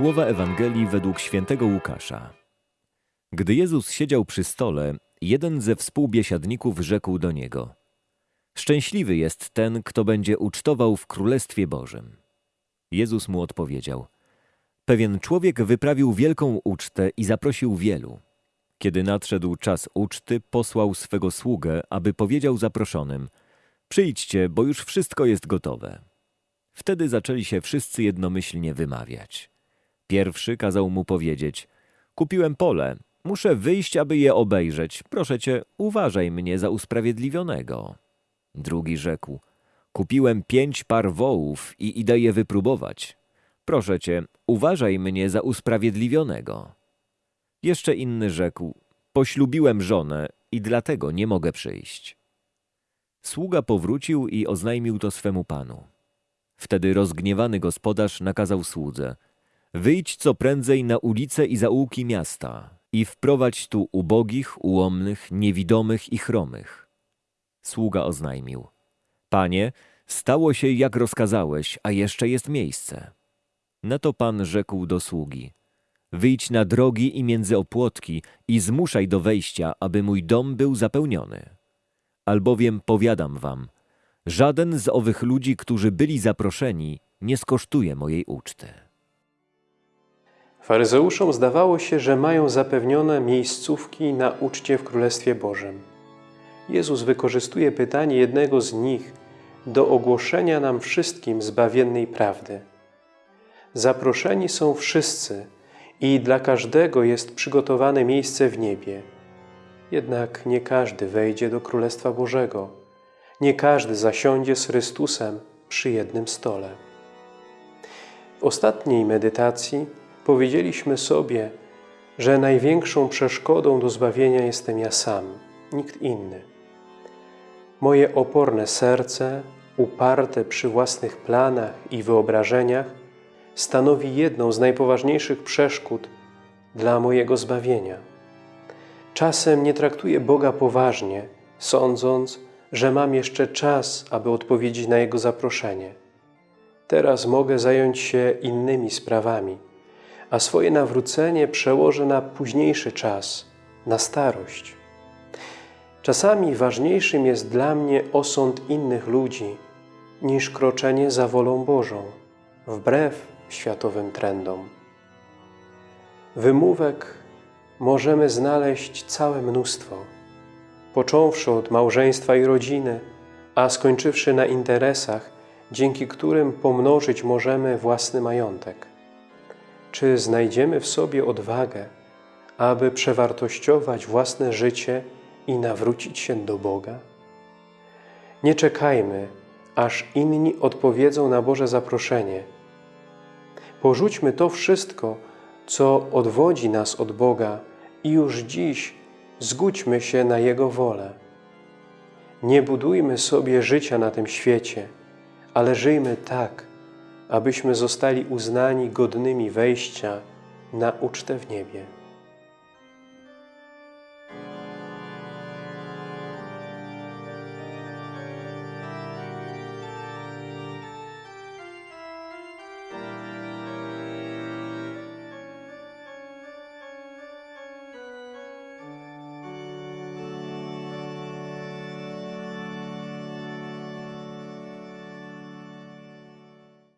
Słowa Ewangelii według świętego Łukasza. Gdy Jezus siedział przy stole, jeden ze współbiesiadników rzekł do Niego Szczęśliwy jest ten, kto będzie ucztował w Królestwie Bożym. Jezus mu odpowiedział Pewien człowiek wyprawił wielką ucztę i zaprosił wielu. Kiedy nadszedł czas uczty, posłał swego sługę, aby powiedział zaproszonym Przyjdźcie, bo już wszystko jest gotowe. Wtedy zaczęli się wszyscy jednomyślnie wymawiać. Pierwszy kazał mu powiedzieć: Kupiłem pole, muszę wyjść, aby je obejrzeć. Proszę cię, uważaj mnie za usprawiedliwionego. Drugi rzekł: Kupiłem pięć par wołów i idę je wypróbować. Proszę cię, uważaj mnie za usprawiedliwionego. Jeszcze inny rzekł: Poślubiłem żonę i dlatego nie mogę przyjść. Sługa powrócił i oznajmił to swemu panu. Wtedy rozgniewany gospodarz nakazał słudze: Wyjdź co prędzej na ulice i zaułki miasta i wprowadź tu ubogich, ułomnych, niewidomych i chromych. Sługa oznajmił: Panie, stało się jak rozkazałeś, a jeszcze jest miejsce. Na to pan rzekł do sługi: Wyjdź na drogi i między opłotki i zmuszaj do wejścia, aby mój dom był zapełniony. Albowiem powiadam wam, żaden z owych ludzi, którzy byli zaproszeni, nie skosztuje mojej uczty. Faryzeuszom zdawało się, że mają zapewnione miejscówki na uczcie w Królestwie Bożym. Jezus wykorzystuje pytanie jednego z nich do ogłoszenia nam wszystkim zbawiennej prawdy. Zaproszeni są wszyscy i dla każdego jest przygotowane miejsce w niebie. Jednak nie każdy wejdzie do Królestwa Bożego. Nie każdy zasiądzie z Chrystusem przy jednym stole. W ostatniej medytacji powiedzieliśmy sobie, że największą przeszkodą do zbawienia jestem ja sam, nikt inny. Moje oporne serce, uparte przy własnych planach i wyobrażeniach, stanowi jedną z najpoważniejszych przeszkód dla mojego zbawienia. Czasem nie traktuję Boga poważnie, sądząc, że mam jeszcze czas, aby odpowiedzieć na Jego zaproszenie. Teraz mogę zająć się innymi sprawami, a swoje nawrócenie przełożę na późniejszy czas, na starość. Czasami ważniejszym jest dla mnie osąd innych ludzi niż kroczenie za wolą Bożą, wbrew światowym trendom. Wymówek możemy znaleźć całe mnóstwo, począwszy od małżeństwa i rodziny, a skończywszy na interesach, dzięki którym pomnożyć możemy własny majątek. Czy znajdziemy w sobie odwagę, aby przewartościować własne życie i nawrócić się do Boga? Nie czekajmy, aż inni odpowiedzą na Boże zaproszenie. Porzućmy to wszystko, co odwodzi nas od Boga i już dziś zgódźmy się na Jego wolę. Nie budujmy sobie życia na tym świecie, ale żyjmy tak, abyśmy zostali uznani godnymi wejścia na ucztę w niebie.